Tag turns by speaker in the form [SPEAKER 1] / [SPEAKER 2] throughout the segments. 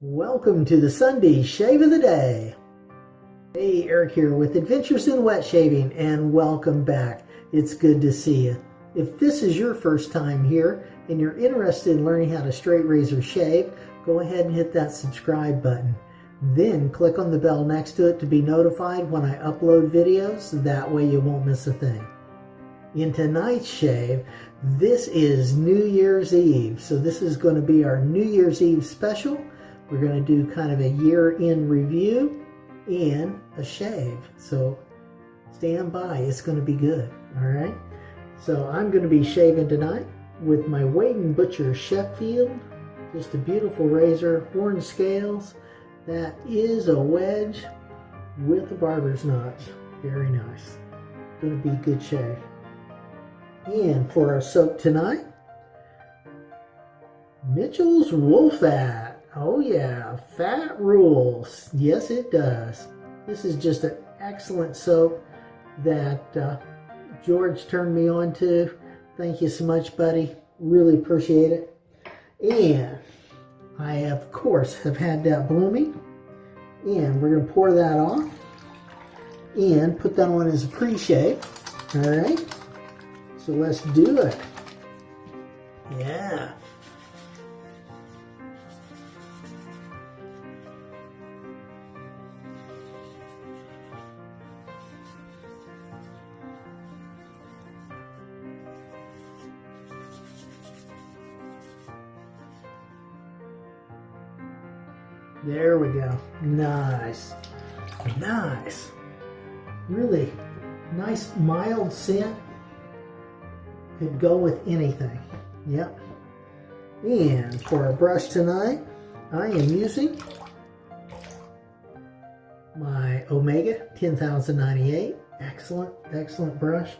[SPEAKER 1] Welcome to the Sunday Shave of the Day. Hey, Eric here with Adventures in Wet Shaving and welcome back. It's good to see you. If this is your first time here and you're interested in learning how to straight razor shave, go ahead and hit that subscribe button. Then click on the bell next to it to be notified when I upload videos. That way you won't miss a thing. In tonight's shave, this is New Year's Eve. So this is going to be our New Year's Eve special. We're going to do kind of a year in review and a shave. So stand by. It's going to be good. All right. So I'm going to be shaving tonight with my Wade & Butcher Sheffield. Just a beautiful razor, horn scales. That is a wedge with a barber's notch. Very nice. Going to be good shave. And for our soap tonight, Mitchell's Wool-Fat. Oh yeah, fat rules. Yes, it does. This is just an excellent soap that uh, George turned me on to. Thank you so much, buddy. Really appreciate it. And I, of course, have had that blooming. And we're going to pour that off and put that on as a pre-shave. All right. So let's do it. Yeah. There we go. Nice. Nice. Really nice mild scent. Could go with anything. Yep. And for our brush tonight, I am using my Omega 10098. Excellent, excellent brush.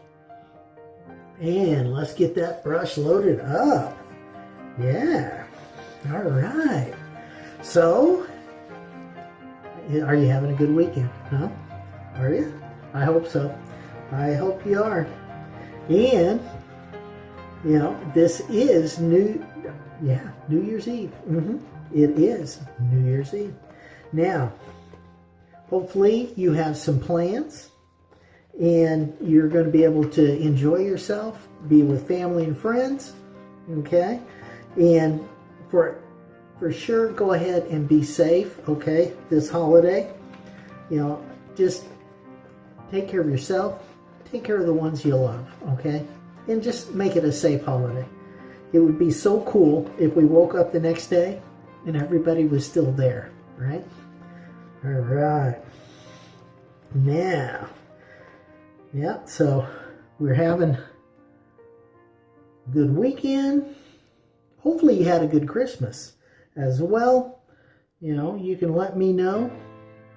[SPEAKER 1] And let's get that brush loaded up. Yeah. All right. So, are you having a good weekend? Huh? Are you? I hope so. I hope you are. And, you know, this is New, yeah, New Year's Eve. Mm -hmm. It is New Year's Eve. Now, hopefully you have some plans and you're going to be able to enjoy yourself, be with family and friends, okay? And for for sure go ahead and be safe, okay, this holiday. You know, just take care of yourself, take care of the ones you love, okay? And just make it a safe holiday. It would be so cool if we woke up the next day and everybody was still there, right? All right. Now, yeah, so we're having a good weekend. Hopefully you had a good Christmas as well. You know, you can let me know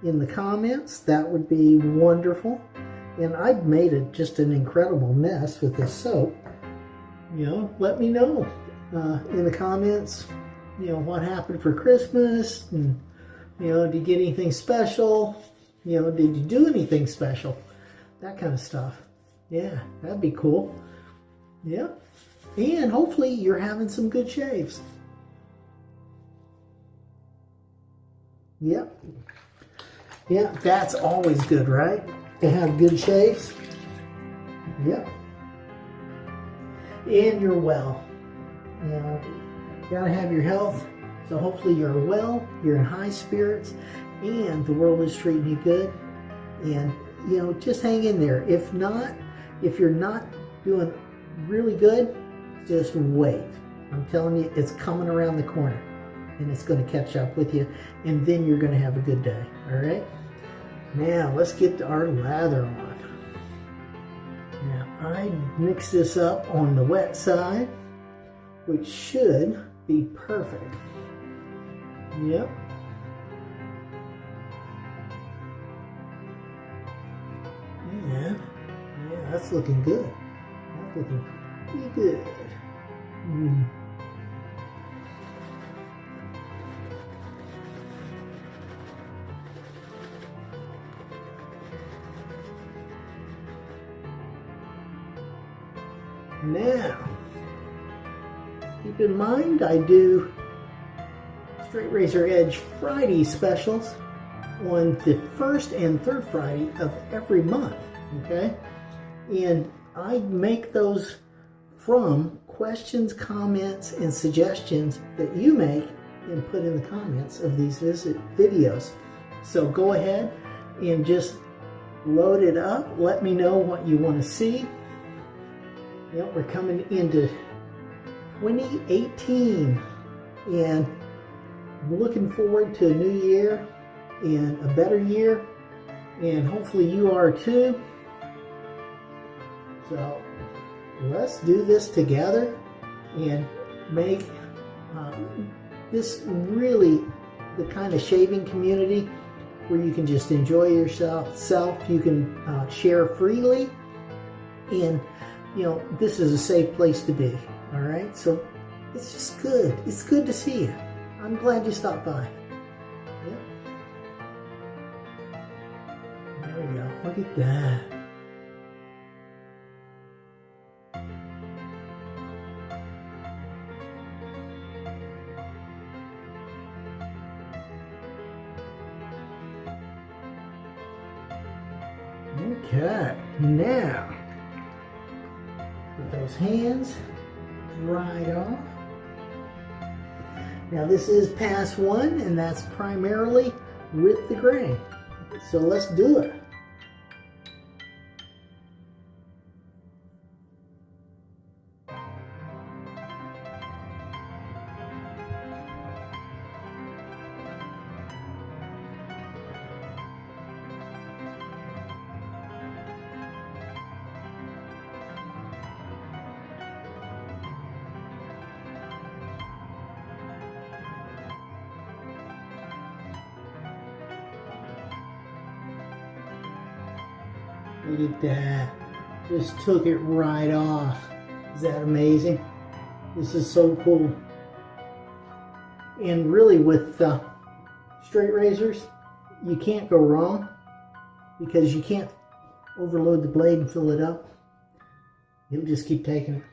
[SPEAKER 1] in the comments. That would be wonderful. And I've made it just an incredible mess with this soap. You know, let me know uh, in the comments, you know, what happened for Christmas. And, you know, did you get anything special? You know, did you do anything special? That kind of stuff. Yeah, that'd be cool. Yeah. And hopefully you're having some good shaves. Yep. Yeah, that's always good, right? To have good shaves. Yep. And you're well. You know, you gotta have your health. So hopefully you're well, you're in high spirits, and the world is treating you good. And, you know, just hang in there. If not, if you're not doing really good, just wait. I'm telling you, it's coming around the corner and it's going to catch up with you and then you're going to have a good day all right? Now let's get our lather on. Now I mix this up on the wet side which should be perfect. Yep. And yeah that's looking good. That's looking pretty good. Mm. In mind I do Straight Razor Edge Friday specials on the first and third Friday of every month. Okay, and I make those from questions, comments, and suggestions that you make and put in the comments of these visit videos. So go ahead and just load it up. Let me know what you want to see. Yep, we're coming into 2018 and I'm looking forward to a new year and a better year. And hopefully you are too. So let's do this together and make um, this really the kind of shaving community where you can just enjoy yourself self. You can uh, share freely. And you know this is a safe place to be all right so it's just good. It's good to see you. I'm glad you stopped by. Yeah. there we go. Look at that. Okay, now put those hands right off. Now this is pass one and that's primarily with the grain. So let's do it. Just took it right off. Is that amazing? This is so cool. And really with uh, straight razors, you can't go wrong because you can't overload the blade and fill it up. You'll just keep taking it.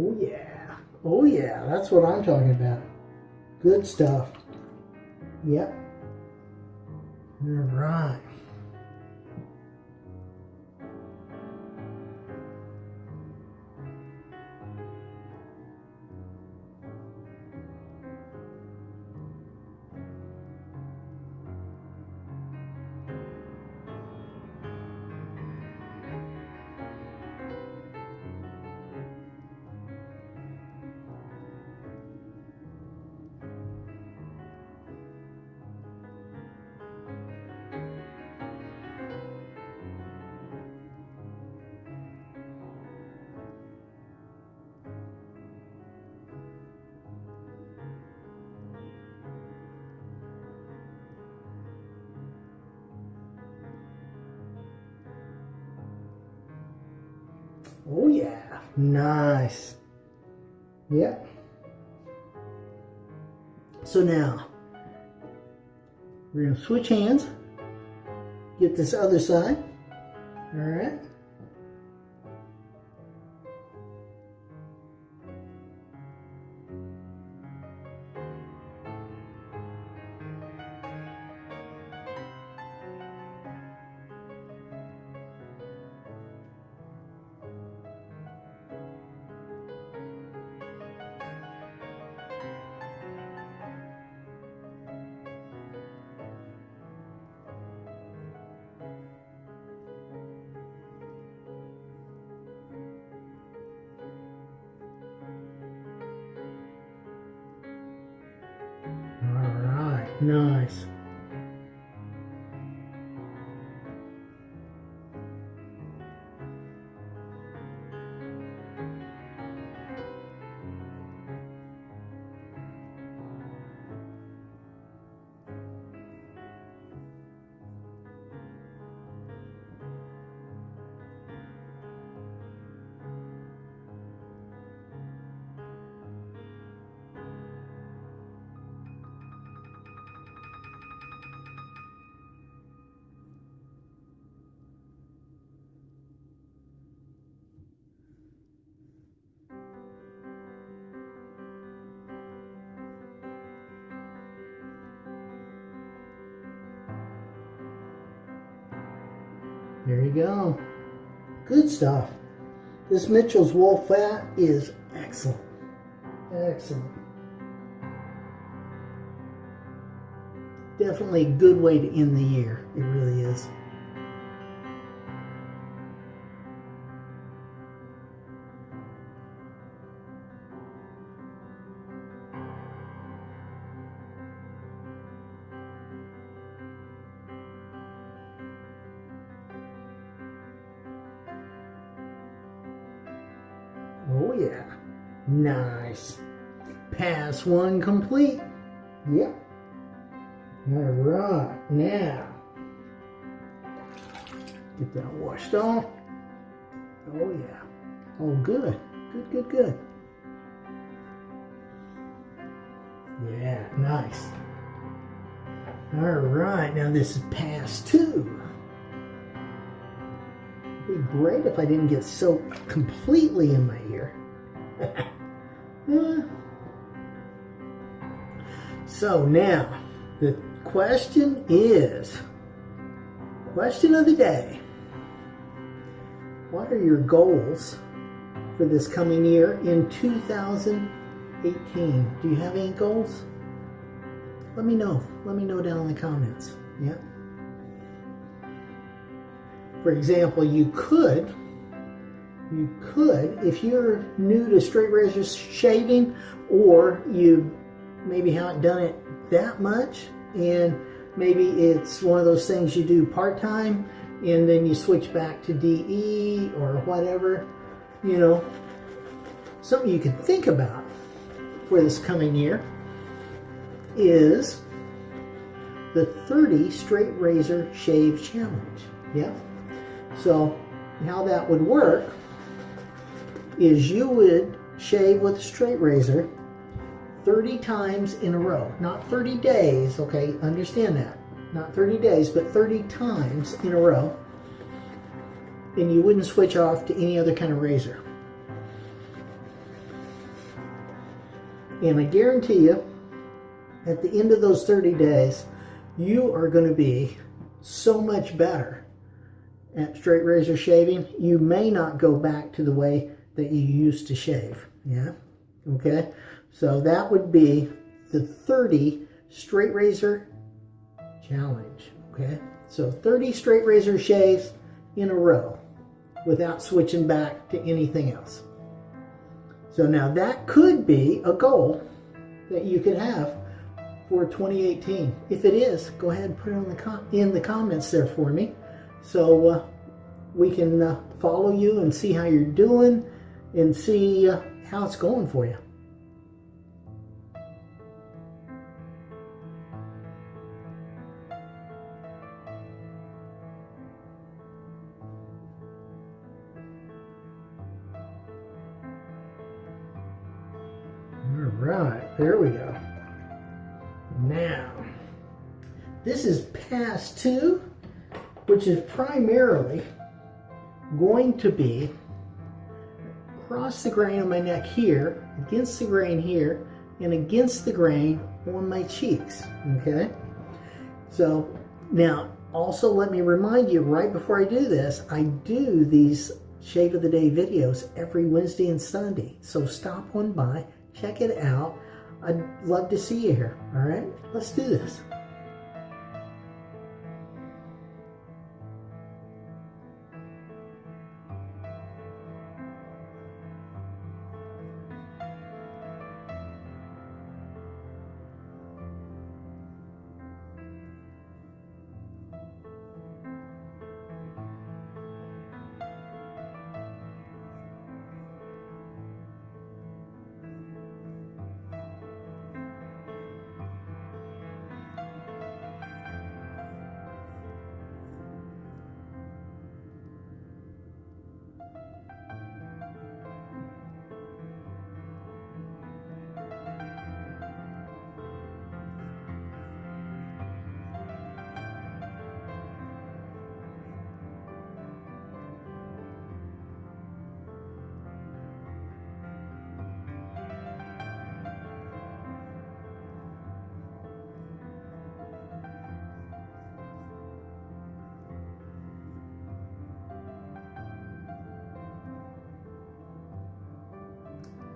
[SPEAKER 1] Oh yeah. Oh yeah, that's what I'm talking about. Good stuff. Yep. Oh yeah, nice. Yep. So now, we're gonna switch hands, get this other side, all right? There you go. Good stuff. This Mitchell's wool fat is excellent. Excellent. Definitely a good way to end the year. It really is. Nice. Pass one complete. Yep. All right. Now, get that washed off. Oh yeah. Oh good. Good, good, good. Yeah, nice. All right. Now this is pass two Would be great if I didn't get soaked completely in my ear. Hmm. so now, the question is, question of the day. What are your goals for this coming year in 2018? Do you have any goals? Let me know. Let me know down in the comments. Yeah. For example, you could, you could, if you're new to straight razor shaving or you maybe haven't done it that much and maybe it's one of those things you do part-time and then you switch back to DE or whatever, you know, something you could think about for this coming year is the 30 straight razor shave challenge. Yeah. So how that would work is you would shave with a straight razor 30 times in a row. Not 30 days, okay, understand that. Not 30 days, but 30 times in a row. And you wouldn't switch off to any other kind of razor. And I guarantee you, at the end of those 30 days, you are going to be so much better at straight razor shaving, you may not go back to the way that you used to shave. Yeah. Okay. So that would be the 30 straight razor challenge. Okay. So 30 straight razor shaves in a row without switching back to anything else. So now that could be a goal that you could have for 2018. If it is, go ahead and put it on the in the comments there for me. So uh, we can uh, follow you and see how you're doing and see how it's going for you. All right, there we go. Now, this is pass two which is primarily going to be across the grain on my neck here, against the grain here, and against the grain on my cheeks, okay? So now, also let me remind you right before I do this, I do these Shave of the Day videos every Wednesday and Sunday. So stop on by, check it out. I'd love to see you here, all right? Let's do this.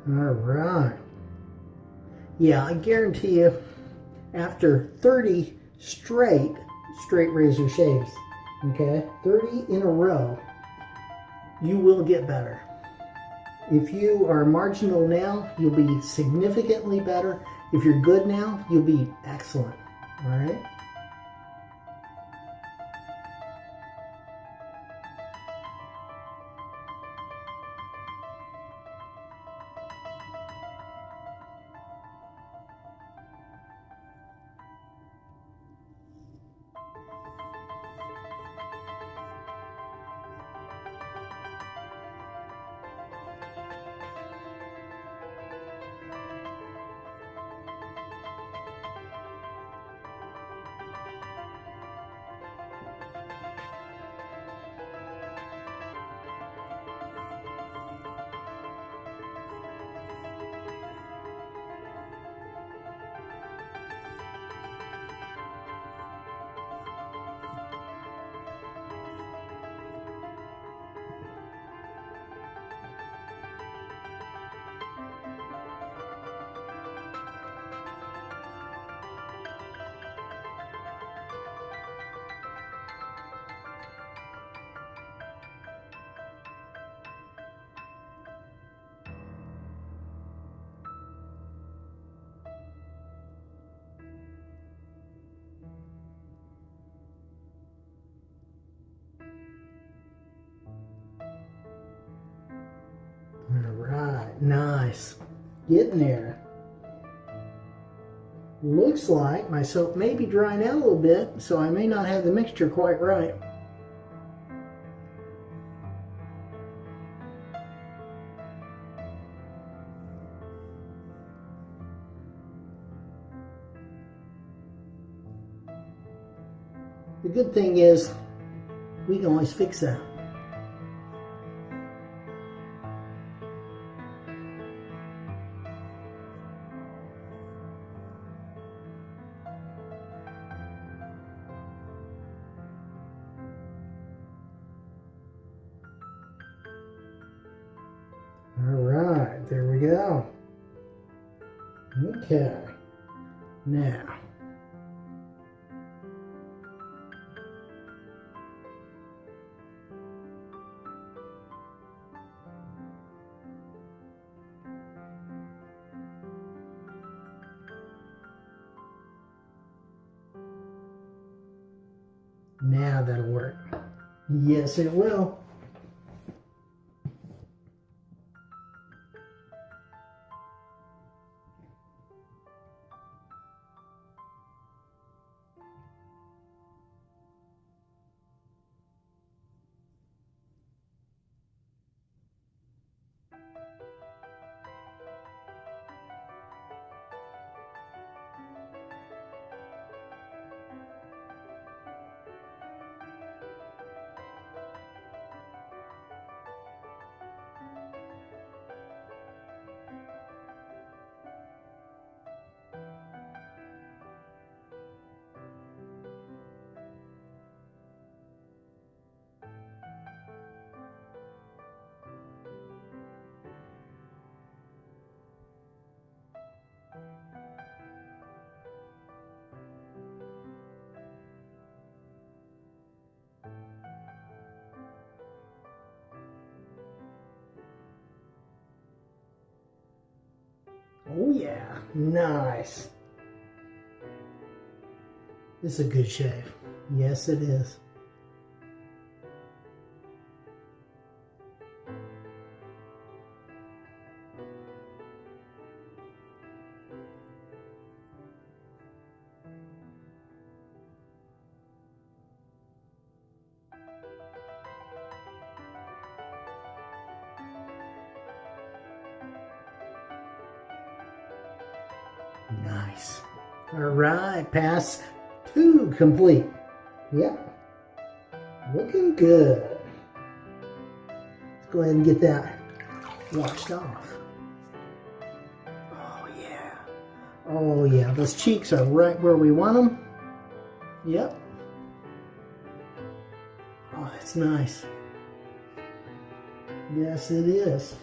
[SPEAKER 1] All right. Yeah, I guarantee you, after 30 straight straight razor shaves, okay, 30 in a row, you will get better. If you are marginal now, you'll be significantly better. If you're good now, you'll be excellent. All right. Nice. Getting there. Looks like my soap may be drying out a little bit, so I may not have the mixture quite right. The good thing is, we can always fix that. Go. Okay, now. Now that'll work. Yes, it will. Oh yeah, nice. This is a good shave. Yes, it is. Pass two complete. Yep. Looking good. Let's go ahead and get that washed off. Oh, yeah. Oh, yeah. Those cheeks are right where we want them. Yep. Oh, that's nice. Yes, it is.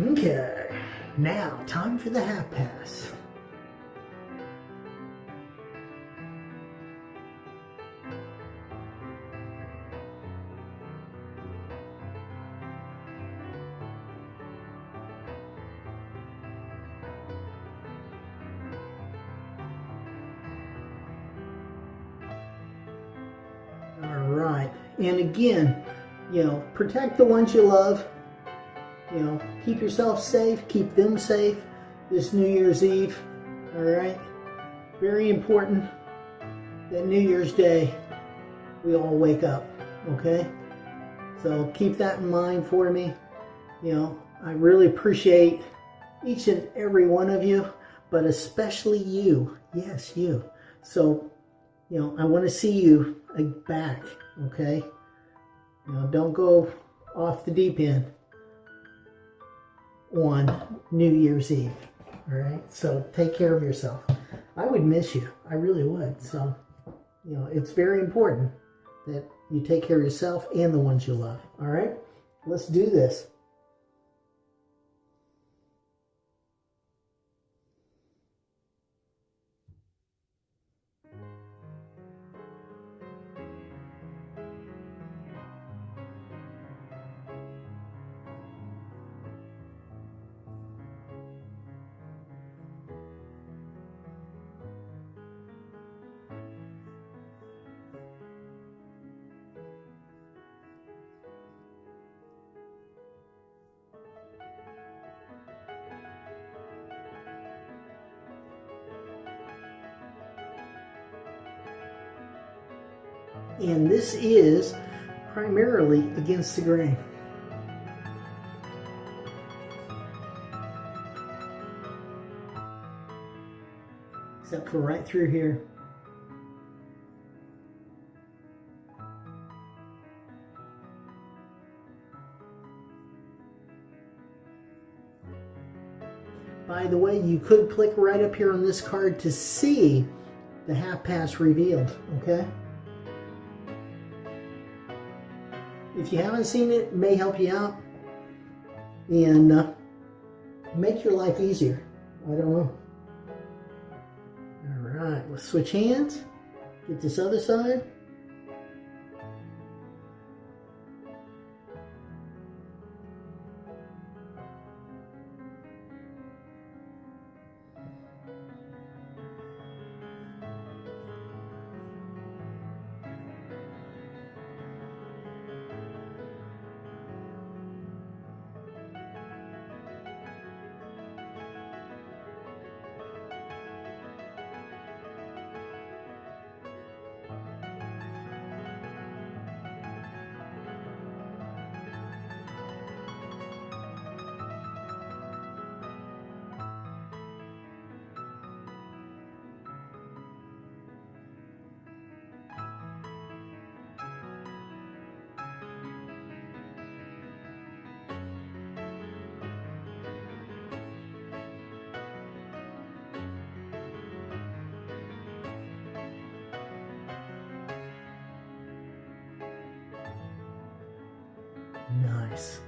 [SPEAKER 1] Okay, now time for the half pass. Again, you know, protect the ones you love. You know, keep yourself safe, keep them safe this New Year's Eve. All right, very important that New Year's Day we all wake up. Okay, so keep that in mind for me. You know, I really appreciate each and every one of you, but especially you. Yes, you. So, you know, I want to see you uh, back. Okay. You know, don't go off the deep end on New Year's Eve. All right. So take care of yourself. I would miss you. I really would. So, you know, it's very important that you take care of yourself and the ones you love. All right. Let's do this. And this is primarily against the grain. Except for right through here. By the way, you could click right up here on this card to see the half pass revealed, okay? If you haven't seen it, it may help you out and uh, make your life easier. I don't know. All right, let's switch hands. Get this other side. Nice.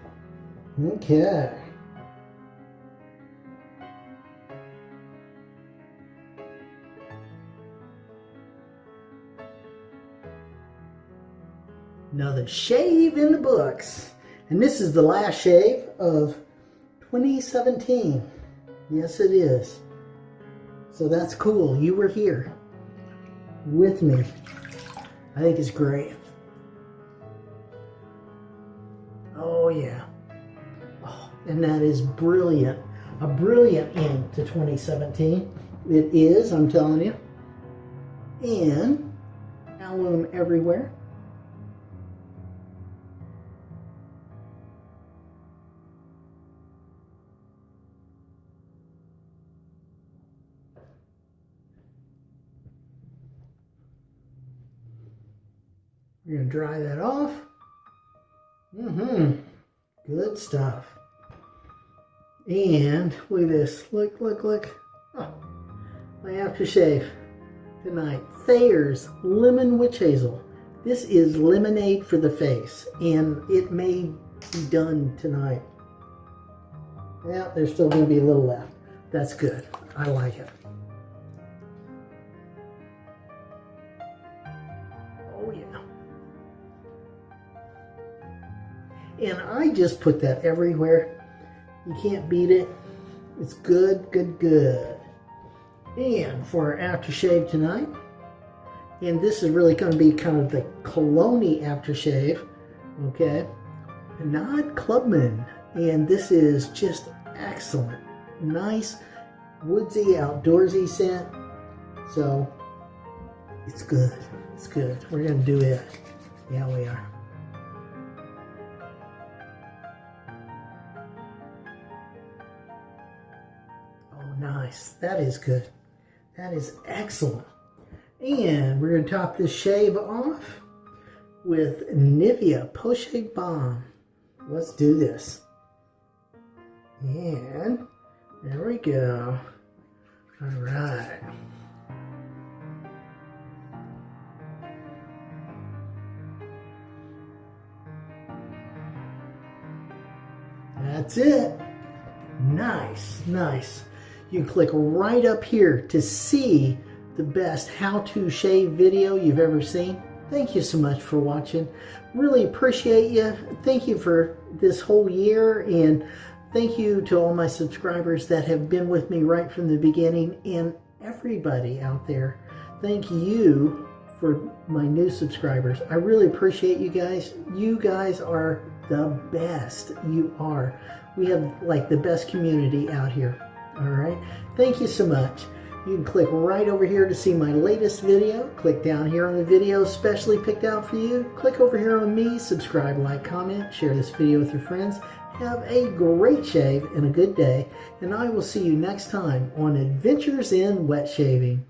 [SPEAKER 1] Okay. Another shave in the books. And this is the last shave of 2017. Yes, it is. So that's cool. You were here with me. I think it's great. And that is brilliant. A brilliant end to 2017. It is, I'm telling you. And alum everywhere. We're going to dry that off. Mm-hmm. Good stuff. And look at this. Look, look, look. Oh, my aftershave tonight. Thayer's Lemon Witch Hazel. This is lemonade for the face. And it may be done tonight. Yeah, there's still going to be a little left. That's good. I like it. Oh, yeah. And I just put that everywhere. You can't beat it. It's good, good, good. And for our aftershave tonight, and this is really going to be kind of the cologne aftershave, okay? Not Clubman. And this is just excellent. Nice, woodsy, outdoorsy scent. So, it's good. It's good. We're going to do it. Yeah, we are. Nice. That is good. That is excellent. And we're going to top this shave off with Nivea Post Shave Balm. Let's do this. And there we go. All right. That's it. Nice, nice. You can click right up here to see the best how-to shave video you've ever seen. Thank you so much for watching. Really appreciate you. Thank you for this whole year and thank you to all my subscribers that have been with me right from the beginning and everybody out there. Thank you for my new subscribers. I really appreciate you guys. You guys are the best. You are. We have like the best community out here. All right. Thank you so much. You can click right over here to see my latest video. Click down here on the video specially picked out for you. Click over here on me, subscribe, like, comment, share this video with your friends. Have a great shave and a good day, and I will see you next time on Adventures in Wet Shaving.